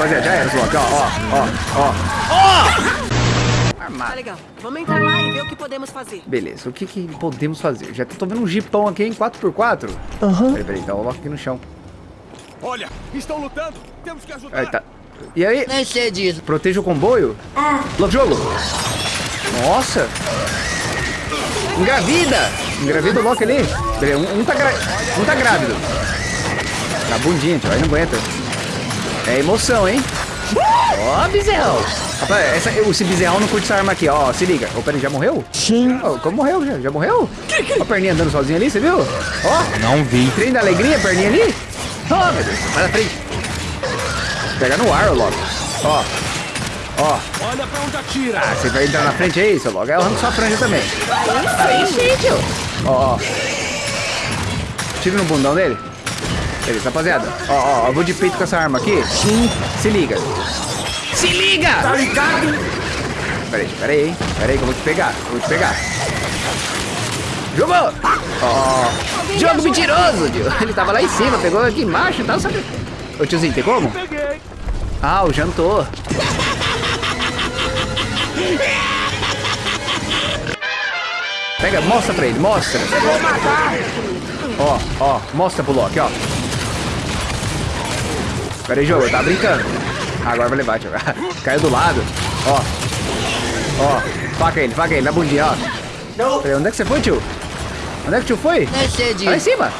Rapaziada, já era, Loki. Ó, ó, ó, ó. Ó! Tá Armado. legal. Vamos entrar lá e ver o que podemos fazer. Beleza, o que, que podemos fazer? Já tô vendo um jipão aqui em 4x4. Aham. Peraí, peraí, então o Loki aqui no chão. Olha, estão lutando. Temos que ajudar. Aí tá. E aí? Nem sei disso. Proteja o comboio? Ah. Logo jogo. Nossa. Engravida. Engravida o Loki ali. Peraí, um, um tá, gra... um tá grávido. Na bundinha, tio. Aí não aguenta. É emoção, hein? Ó, bezerrão. Rapaz, essa, esse bezerrão não curte essa arma aqui, ó. Se liga. Ô, peraí, já morreu? Sim. Ó, como morreu? Já, já morreu? Ó a perninha andando sozinha ali, você viu? Ó. Não vi. Trem da alegria, perninha ali. Ó, meu Deus. Vai na frente. Pega no ar, Loki. Ó. Ó. Olha pra onde atira. Ah, você vai entrar na frente aí, seu Loki? Aí eu arranco sua franja também. Aí sim, tio. Ó, ó. Tira no bundão dele. Beleza, rapaziada. Ó, ó, eu vou de peito com essa arma aqui. Sim. Se liga. Se liga! Tá ligado? Peraí, peraí, hein. Peraí que eu vou te pegar. Eu vou te pegar. Jogou! Ó. Jogo mentiroso, tio. Ele tava lá em cima, pegou aqui embaixo e tal, sabe? Ô, tiozinho, tem como? Peguei. Ah, o jantou. Pega, mostra pra ele, mostra. Ó, ó, mostra pro Loki, ó. Pera aí, jogo, tá brincando. Agora vai levar, tio. Caiu do lado. Ó. Ó, faca ele, faca ele, na bundinha, ó. Não. Peraí, onde é que você foi, tio? Onde é que o tio foi? Tá lá em cima.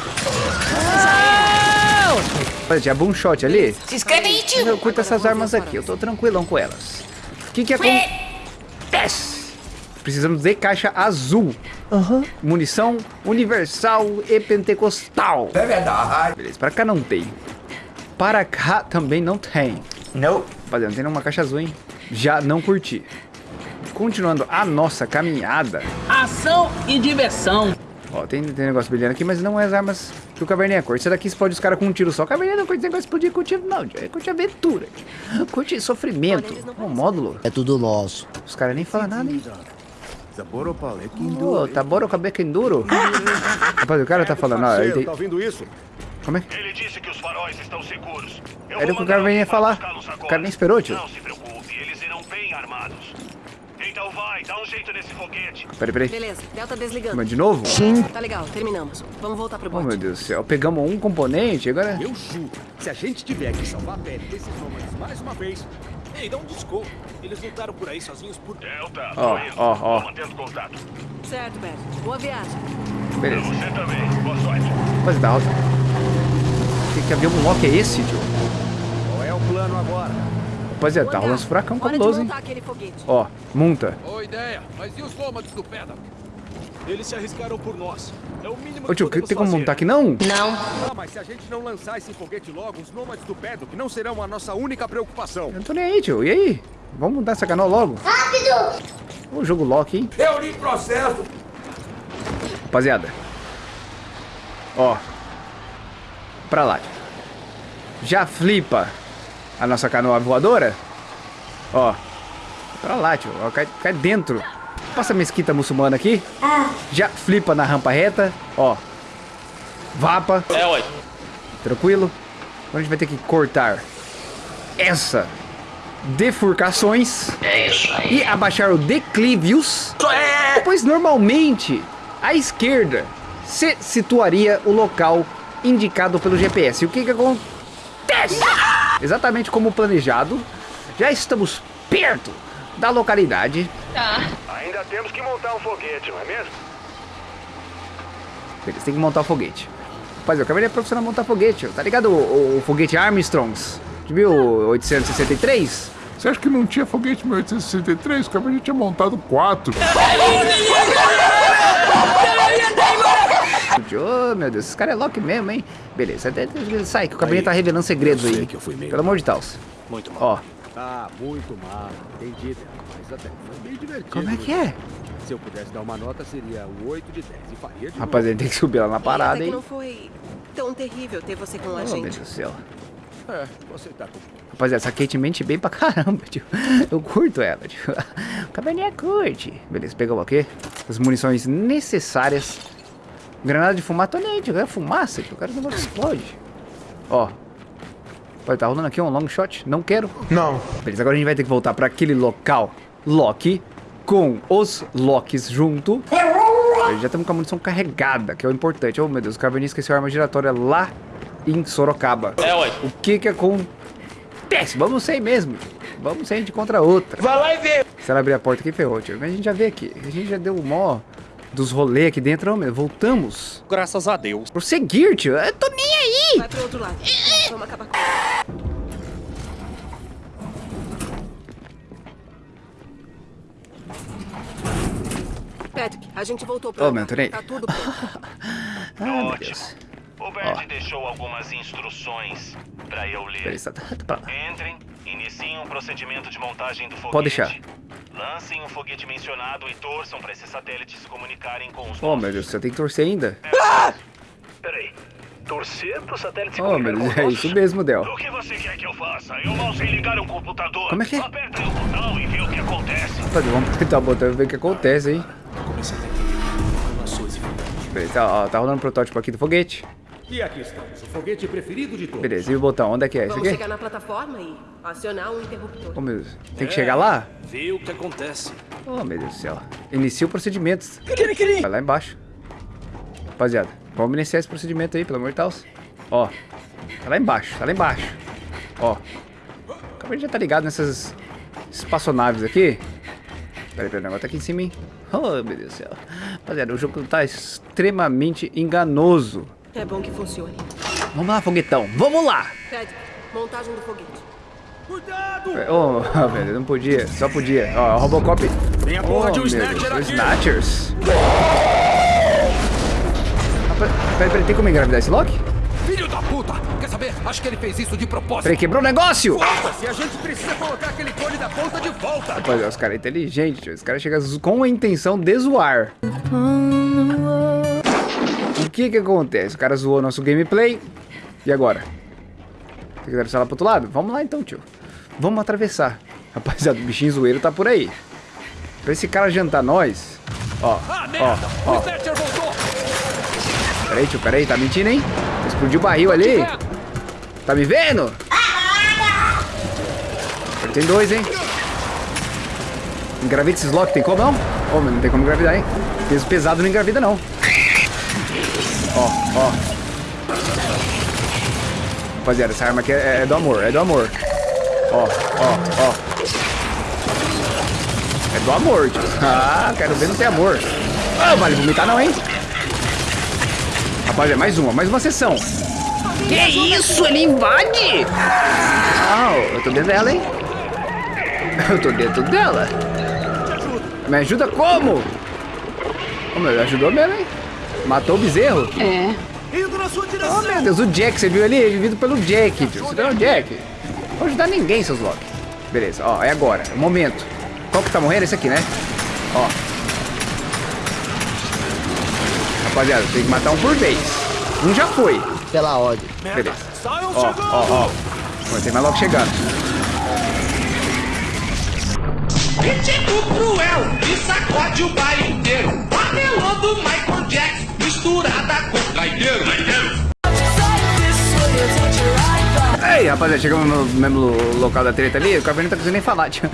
Olha, tinha boom shot ali. Se inscreve aí, tio. Eu curto essas armas aqui, eu tô tranquilão com elas. O que que acontece? Precisamos de caixa azul. Aham. Munição universal e pentecostal. É verdade. Beleza, pra cá não tem. Para cá também não tem. Não. Rapaziada, não tem nenhuma caixa azul, hein? Já não curti. Continuando a nossa caminhada. Ação e diversão. Ó, tem, tem negócio brilhando aqui, mas não é as armas que o Caverninha curte. Esse daqui explode os caras com um tiro só. Caverninha não curte esse negócio de explodir com tiro, não. É curte aventura. Curte sofrimento. Um módulo. É tudo nosso. Os caras nem falam nada, hein? Zaboro Ô, tá bora o cabelo enduro? Rapaz, o cara tá falando, ó. ele tem- Tá ouvindo isso? Como é? Ele disse que os faróis estão seguros. Eu Era o que o cara vinha falar. O cara nem esperou, tio. Não se preocupe, eles irão bem armados. Então vai, dá um jeito nesse foguete. Peraí, peraí. Beleza, Delta desligando. Mas de novo? Sim. Tá legal, terminamos. Vamos voltar pro Oh, bote. meu Deus do céu. Pegamos um componente, agora... Eu juro. Se a gente tiver que salvar a pele desses nômades mais uma vez. Ei, dá um desconto. Eles lutaram por aí sozinhos por. Delta, Ó, ó, ó. Mantendo contato. Certo, Bert. Boa viagem. Beleza. Você também. Boa sorte. Rapaziada, alta. Que, que avião Loki é esse, tio? Qual é o plano agora? Rapaziada, tá Olha, rolando esse furacão cabuloso, hein? montar. Ó, monta. Boa ideia, mas e os do Pedra? Eles se arriscaram por nós. É o mínimo Ô tio, que tem como montar aqui não? Não. Ah, mas se a gente não lançar esse foguete logo, os nômades do Pedro não serão a nossa única preocupação. Eu não tô nem aí, tio. E aí? Vamos mudar essa canoa logo? Rápido! O jogo Loki, hein? Eu li processo. Rapaziada. Ó. Pra lá. tio. Já flipa a nossa canoa voadora? Ó. Pra lá, tio. Ó, cai, cai dentro. Passa a mesquita muçulmana aqui. Já flipa na rampa reta. Ó. Vapa. É, ué. Tranquilo? Agora a gente vai ter que cortar essa defurcações. É isso aí. E abaixar o declivius. Pois normalmente à esquerda se situaria o local indicado pelo GPS. E o que que acontece? Exatamente como planejado, já estamos perto da localidade. Ainda temos que montar um foguete, não é mesmo? Eles têm que montar o foguete. Rapaz, eu acabei de profissional montar foguete. Tá ligado o, o foguete Armstrongs? Você viu o 863? Você acha que não tinha foguete em 1863? O cara já tinha montado quatro. Ô, meu Deus, esse cara é Loki mesmo, hein? Beleza, até- sai que o cabelinho tá revelando segredos aí. que eu fui meio Pelo amor de Deus. Muito Ó, Ah, muito mal. Entendi, mas até foi bem divertido. como é que é? Se eu pudesse dar uma nota, seria um 8 de 10 e faria de Rapaz, ele tem que subir lá na parada, que hein? não foi tão terrível ter você com a Oh, meu gente. Deus do céu. É, você tá com... Rapaziada, essa Kate mente bem pra caramba, tio. Eu curto ela, tio. O caverninha curte. Beleza, pegamos aqui as munições necessárias. Granada de fumaça, tô nem aí, tio. É fumaça, tio. O cara não explode. Ó. Pode tá rolando aqui um long shot? Não quero. Não. Beleza, agora a gente vai ter que voltar pra aquele local Loki com os Locks junto. Já estamos com a munição carregada, que é o importante. Oh, meu Deus, o Caverninha esqueceu a arma giratória lá em Sorocaba. É, ué. O que que acontece? Vamos sem mesmo. Vamos sem de contra outra. Vai lá e vê. Se ela abrir a porta aqui, ferrou, tio. Mas a gente já vê aqui. A gente já deu o mó dos rolês aqui dentro. Oh, meu, voltamos. Graças a Deus. Prosseguir, tio. Eu tô nem aí. Vai pro outro lado. Vamos acabar com isso. Patrick, a gente voltou Ô, lugar. meu, Anthony. Tá tudo pronto. Ah, Ótimo. Deus. O Bert deixou algumas instruções pra eu ler. Beleza, tá, tá pra lá. Entrem, iniciem um procedimento de montagem do foguete. Pode deixar. Lancem um foguete mencionado e torçam pra esses satélites se comunicarem com os Oh, meu Deus, você tem que torcer ainda? Peraí. Torcer pro satélite se Oh, meu comunicar Deus, com é os isso mesmo, Del. O que você quer que eu faça? Eu mal sei ligar um computador. Como é que é? Aperta aí o botão e vê o que acontece. Vamos tentar botar e ver o que acontece, hein? Beleza, ó, tá rolando um protótipo aqui do foguete. E aqui estamos, o foguete preferido de todos. Beleza, e o botão? Onde é que é? Esse Vamos aqui? chegar na plataforma e acionar um interruptor. Oh, meu Deus. Tem que chegar lá? Vê o que acontece. Oh, meu Deus do céu. Inicia o procedimento. Vai lá embaixo. Rapaziada, vamos iniciar esse procedimento aí, pelo amor de Deus. Ó, tá lá embaixo, tá lá embaixo. Ó. O cabelo já tá ligado nessas espaçonaves aqui. Peraí, peraí, o negócio tá aqui em cima, hein? Oh, meu Deus do céu. Rapaziada, o jogo tá extremamente enganoso. É bom que funcione. Vamos lá, foguetão. Vamos lá! Patrick, montagem do foguete. Cuidado! Oh, Deus, não podia. Só podia. Ó, Robocop. Tem a porra Oh, de um Snatcher Deus, aqui. Snatchers. Rapaz, Peraí, peraí, tem como engravidar esse Loki? Filho da puta! Quer saber? Acho que ele fez isso de propósito. Peraí, quebrou o negócio! Foda-se, a gente precisa colocar aquele cone da ponta de volta. Rapaz, os caras inteligentes, tio. os caras chegam com a intenção de zoar. O que que acontece? O cara zoou nosso gameplay. E agora? Tem que atravessar lá pro outro lado? Vamos lá então, tio. Vamos atravessar. Rapaziada, o bichinho zoeiro tá por aí. Pra esse cara jantar nós. Ó, Ah, ó, merda! ó. Peraí, tio, peraí, tá mentindo, hein? Explodiu o barril ali. Tá me vendo? Tem dois, hein? Engravida esses lock, tem como não? Ô, mas não tem como engravidar, hein? Peso pesado não engravida, não. Ó. Rapaziada, essa arma aqui é, é do amor, é do amor. Ó, ó, ó. É do amor, tio. Ah, quero ver não ter amor. Ah, vale vomitar não, hein? Rapaziada, mais uma, mais uma sessão. Que isso? Ele invade? Ah, eu tô dentro dela, hein? Eu tô dentro dela. Me ajuda como? Oh, meu, ajudou mesmo, hein? Matou o bezerro? Indo na sua direção! Oh, meu Deus, o Jack, você viu ali? Ele vivido pelo Jack, tio. Você é o Jack? Não vou ajudar ninguém, seus Loki. Beleza, ó, é agora, é o momento. Qual que tá morrendo? Esse aqui, né? Ó. Rapaziada, tem que matar um por vez. Um já foi. Pela ordem. Beleza. Ó, ó, ó. Tem mais logo chegando. Ritmo cruel e sacode o baile inteiro. Apelando Michael Jackson, misturada com gaiteiro. Ei, rapaziada, chegamos no mesmo local da treta ali. O Caverninha não tá conseguindo nem falar, tio.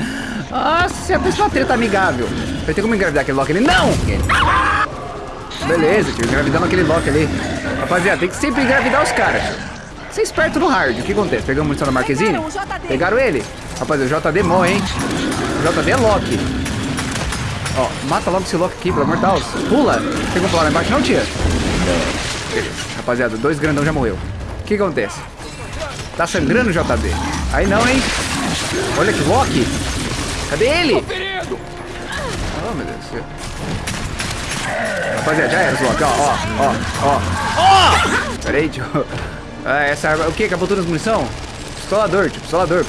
Nossa, é uma treta amigável. Vai ter como engravidar aquele Loki ali? Não! Beleza, tio, engravidamos aquele Loki ali. Rapaziada, tem que sempre engravidar os caras. Ser esperto no hard. O que acontece? Pegamos munição da Marquezine? Pegaram ele? Rapaziada, o JD morre, hein? O JD é Loki. Ó, mata logo esse Loki aqui, pelo amor de Deus. Pula. Tem como pular lá embaixo não, tia? Rapaziada, dois grandão já morreu. O que acontece? Tá sangrando o JD. Aí não, hein? Olha que Loki. Cadê ele? Oh, meu Deus do céu. Rapaziada, já era esse Loki. Ó, ó, ó, ó. Ó! Pera aí, tio. Ah, essa arma... O que? Acabou todas as munição? Pistolador, tio. Pistolador.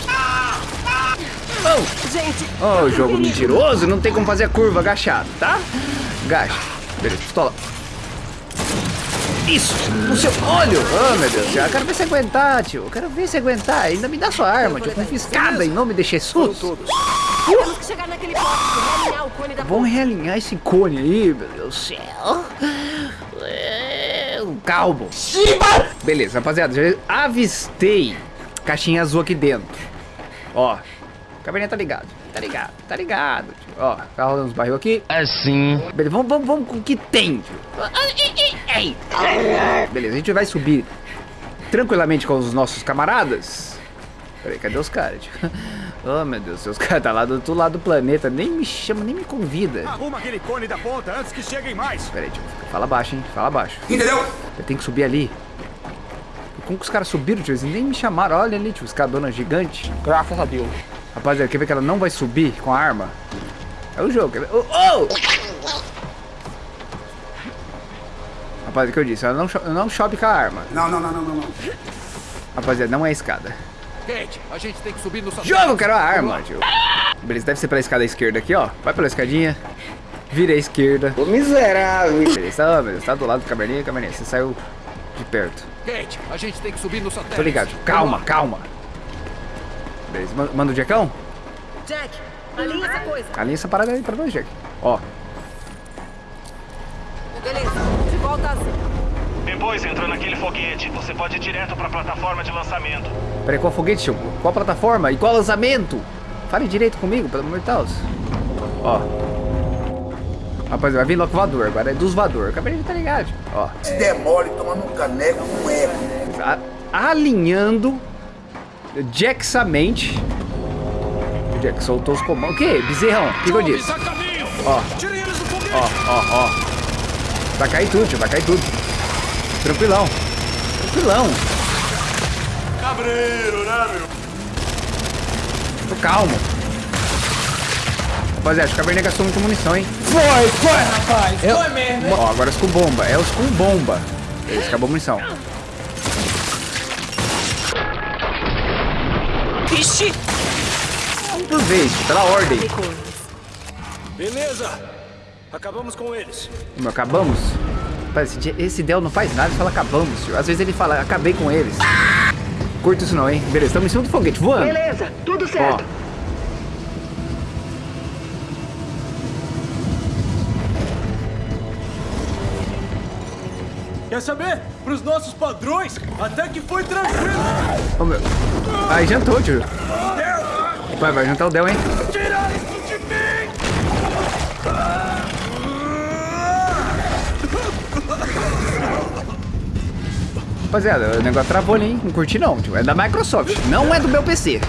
Oh! Gente, Oh, jogo mentiroso. Não tem como fazer a curva agachado, tá? Agacha. Beleza, pistola. Isso! No seu olho! Oh, meu Deus do céu. Eu quero ver você aguentar, tio. Eu quero ver você aguentar. Ainda me dá sua arma, tio. Confiscada em nome de Jesus. temos que chegar naquele poste e realinhar o cone da Vamos realinhar esse cone aí, meu Deus do céu. É, um calmo. Beleza, rapaziada, já avistei caixinha azul aqui dentro. Ó. O caverninha tá ligado. Tá ligado, tá ligado. Tio. Ó, tá rolando uns barril aqui. Assim. Beleza, vamos, vamos, vamos com o que tem. tio. Beleza, a gente vai subir tranquilamente com os nossos camaradas. Peraí, cadê os caras? tio? Oh, meu Deus, os caras tá lá do outro lado do planeta. Nem me chama, nem me convida. Arruma aquele cone da ponta antes que cheguem mais. Peraí, tio. Fala baixo, hein? Fala baixo. Entendeu? Eu tenho que subir ali. Como que os caras subiram, tio? Eles nem me chamaram. Olha ali, tio. Os cabana gigante. Graças a Deus. Rapaziada, quer ver que ela não vai subir com a arma? É o jogo. quer ver? Oh! oh! Rapaziada, o que eu disse? Ela não, não chope com a arma. Não, não, não, não, não. não. Rapaziada, não é escada. Kate, a gente tem que subir no satélite. Jogo, quero a arma, tio. Beleza, deve ser pela escada esquerda aqui, ó. Vai pela escadinha. Vira à esquerda. Ô miserável. Beleza, beleza. Tá do lado do caverninha, caverninha. Você saiu de perto. Kate, a gente tem que subir no satélite. Tô ligado. Calma, calma. Beleza, ma- manda o Jackão? Jack, alinha essa coisa. Alinha essa parada aí pra nós, Jack. Ó, Beleza, de volta assim. Depois, entrando naquele foguete, você pode ir direto pra plataforma de lançamento. peraí, qual foguete, tio? Qual plataforma? E qual lançamento? Fale direito comigo, pelo amor de Deus. Ó. Rapaz, vai vir logo voador, agora é dos voador. Acabei de tá ligado. Ó. Se demole tomando um caneco, um eco. Alinhando Jacksamente. O Jack soltou os comandos. O quê? Bezerrão? O que, que eu disse? Caminho. Ó, ó, ó, ó. Vai cair tudo, tio, vai cair tudo. Tranquilão. Tranquilão. Cabreiro, né, meu? Tô calmo. Rapaziada, acho que a Caverninha gastou muita munição, hein? Foi, foi, rapaz. Foi mesmo. Ó, agora os com bomba. É os com bomba. Esse acabou a munição. Ixi! Por vez, pela ordem. Beleza. Acabamos com eles. Meu, acabamos? Rapaz, esse, esse Del não faz nada, ele fala acabamos, tio. Às vezes ele fala, acabei com eles. Curto isso não, hein? Beleza, estamos em cima do foguete, voando. Beleza, tudo Ó. Quer saber? Pros nossos padrões, até que foi tranquilo. Ó, meu. Aí jantou, tio. Vai, vai jantar o Del, hein? Tira isso de mim! Rapaziada, o negócio travou ali, hein? Não curti não, tio. É da Microsoft, não é do meu PC.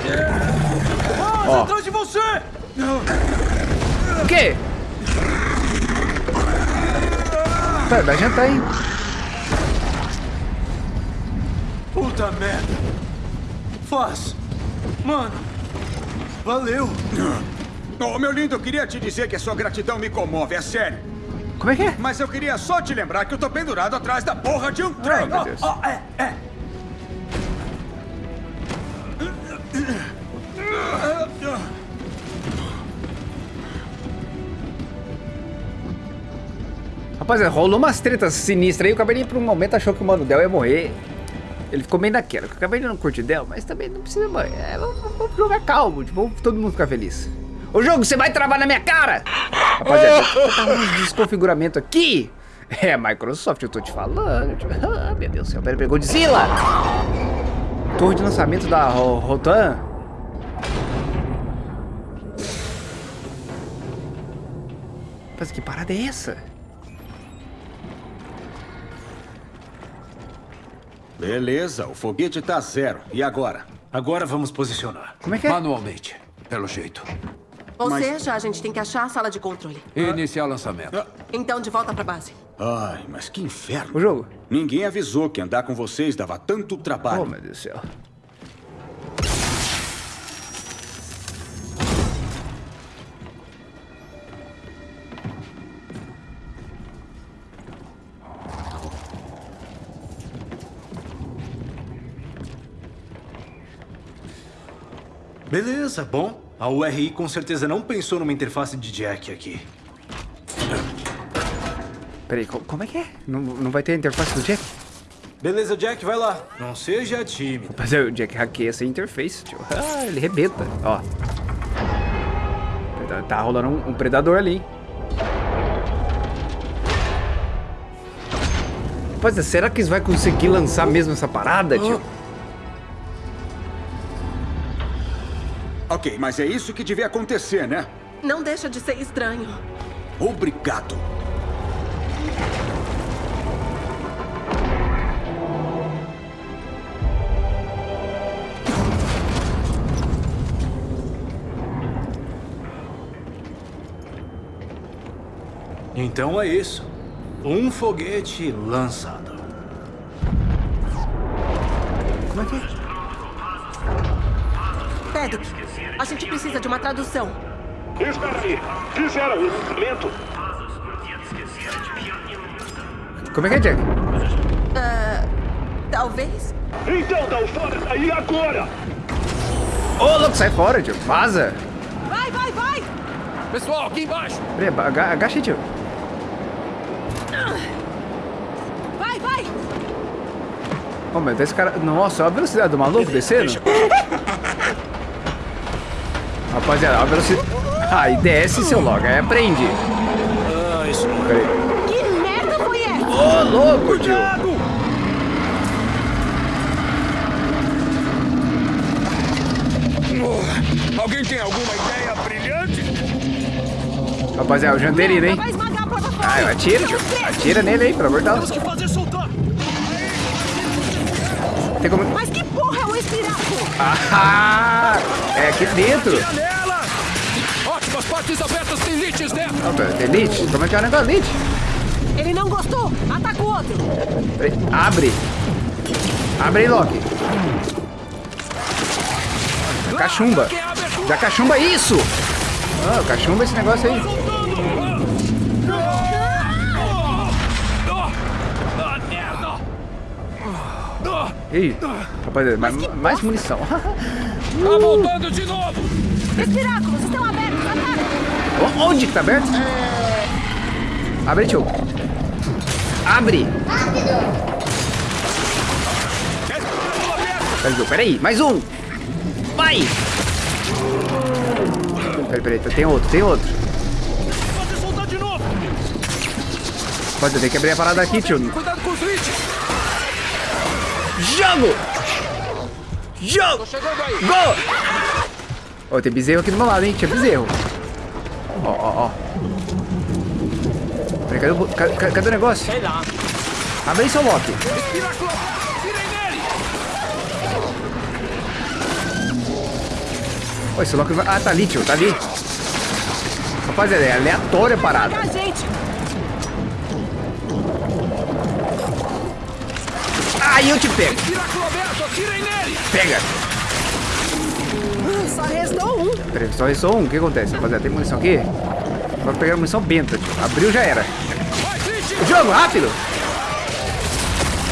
Vamos Ó. atrás de você! O quê? Pera, vai jantar, hein? Puta merda. Faz. Mano. Valeu. Oh, meu lindo, eu queria te dizer que a sua gratidão me comove, é sério. Como é que é? Mas eu queria só te lembrar que eu tô pendurado atrás da porra de um trem. Oh, oh, é, é. Rapaziada, rolou umas tretas sinistras aí. O Cabernet por um momento achou que o Mano Del ia morrer. Ele ficou meio naquela. que O Cabernet não curte Del, mas também não precisa morrer. É, vamos, vamos jogar calmo, tipo, vamos todo mundo ficar feliz. Ô jogo, você vai travar na minha cara! Rapaziada, tá um desconfiguramento aqui. É, Microsoft, eu tô te falando. Ah, meu Deus do céu, pera, pera, Godzilla! Torre de lançamento da Ro- Rotan. Mas que parada é essa? Beleza, o foguete tá zero. E agora? Agora vamos posicionar. Como é que é? Manualmente, pelo jeito. Ou seja, a gente tem que achar a sala de controle. Iniciar lançamento. Então, de volta pra base. Ai, mas que inferno. O jogo? Ninguém avisou que andar com vocês dava tanto Oh, trabalho. meu Deus do céu. Beleza, bom. A URI com certeza não pensou numa interface de jack aqui. Peraí, co- como é que é? Não, não vai ter a interface do Jack? Beleza, Jack, vai lá. Não seja tímido. Mas é, o Jack hackeia essa interface, tio. Ah, ele rebenta. Ó. Tá, tá rolando um, um predador ali. hein? Rapaz, será que eles vão conseguir lançar mesmo essa parada, tio? Ok, mas é isso que devia acontecer, né? Não deixa de ser estranho. Obrigado. Então é isso. Um foguete lançado. Como é que é? A gente precisa de uma tradução. Espera aí. Fizeram o lançamento? Como é que é, Jack? Talvez? Então dá o fora daí agora! Ô, louco, sai fora, tio. Vaza. Vai, vai, vai! Pessoal, aqui embaixo. Peraí, aga- agacha aí, tio. Vai, vai! Ô, meu, esse cara... Nossa, olha a velocidade do maluco descendo. Rapaziada, olha a velocidade... Aí desce, seu logo. Aí aprende. Ah, isso não é. Peraí. Que merda foi essa? Ô, louco, tio. Alguém tem alguma ideia brilhante? Rapaziada, o janterino, hein? Vai esmagar a plataforma! Ah, atira, tio. Atira nele aí, pelo amor de Deus. que fazer soltar! Tem como... Mas que porra é o espiraco? Ah, é aqui dentro. Ótimas partes abertas tem lites dentro. Ó, pera, Elite? Como é que é o negócio? Elite? Ele não gostou! Ataca o outro! Peraí, Abre. Abre aí, Loki. Cachumba. Já cachumba isso. Ah, cachumba esse negócio aí. Ih, rapaziada, mais, mais munição. Tá voltando de novo. Espiráculos estão abertos! Ataca! O- Onde que tá aberto? Abre, tio. Abre. Tio, peraí, mais um. Vai. Peraí, peraí, tem outro, tem outro. Pode, tenho que abrir a parada aqui, tio. Cuidado. Jogo! Jogo! Gol! Ó, tem bezerro aqui do meu lado, hein? Tinha bezerro. Ó, ó, ó. Peraí, cadê o, bo- ca- ca- cadê o negócio? Sei lá. Abre aí, seu Loki. Ó, esse Loki vai... Ah, tá ali, tio, tá ali. Rapaziada, é aleatória a parada. Aí eu te pego. Pega. Hum, Só restou um. Peraí, só restou um. O que acontece, rapaziada? Tem munição aqui? Vou pegar munição benta, tio. Abriu, já era. Lite. Jogo, rápido!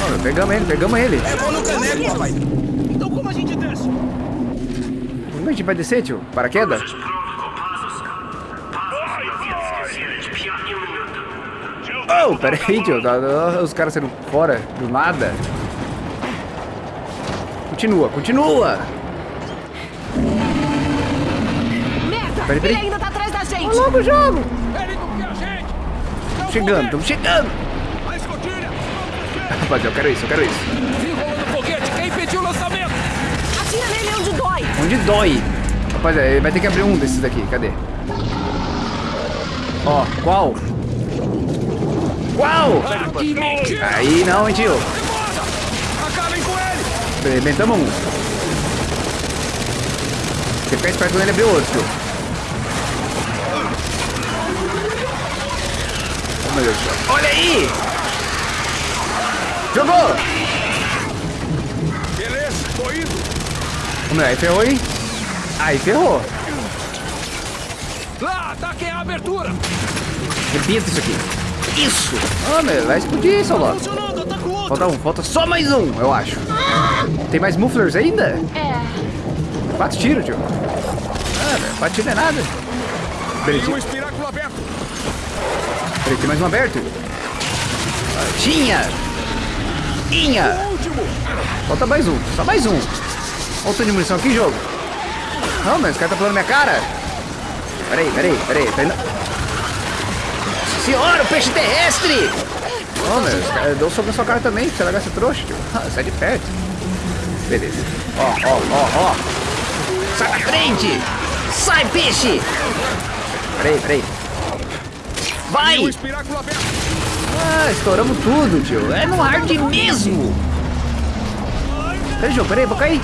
Ó, pegamos ele, pegamos ele. Vou no caneco, papai. Então como a gente desce? Como a gente vai descer, tio? Paraquedas? Oh, peraí, tio. tá- tá- Os caras saindo fora do nada. Continua, continua! Merda! Peraí, peraí. Ele ainda tá atrás da gente! Logo o jogo! Ele não quer a gente. Não Chegando, estamos chegando! A escotilha! Rapaziada, eu quero isso, eu quero isso. Desenrolando o foguete. Quem impediu o lançamento? Atira nele onde dói! Onde dói? Rapaziada, ele vai ter que abrir um desses daqui. Cadê? Ó, qual? Qual? Ah, que. Aí não, hein, tio. Demora. Acabem com ele. Arrebentamos um. Você fica esperto quando ele abrir outro, tio. Oh, meu Deus do céu. Olha aí! Jogou! Beleza, tô indo! Vamos lá, aí ferrou, hein? Aí ferrou. Lá, ataquem a abertura. Arrebenta isso aqui. Isso! Ah, meu, vai explodir, seu logo. Funcionando, ataca o outro! Falta um, falta só mais um, eu acho. Tem mais mufflers ainda? É. Quatro tiros, tio. Ah, velho, quatro tiros não é nada. Peraí, Tem um espiráculo aberto! peraí, tem mais um aberto. Ah, Tinha! Tinha! Último! Falta mais um, só mais um. Olha o tanto de munição aqui, jogo. Não, mas esse cara tá pulando minha cara. Peraí, peraí, peraí. Tá indo... Senhora, o peixe terrestre! Esse cara deu um soco na sua cara também, você largar esse trouxa, tio. Ah, sai de perto. Beleza. Ó, ó, ó, ó. Sai da frente! Sai, peixe! Peraí, peraí. Vai! Ah, estouramos tudo, tio. É no hard mesmo. Peraí, João, peraí, vou cair.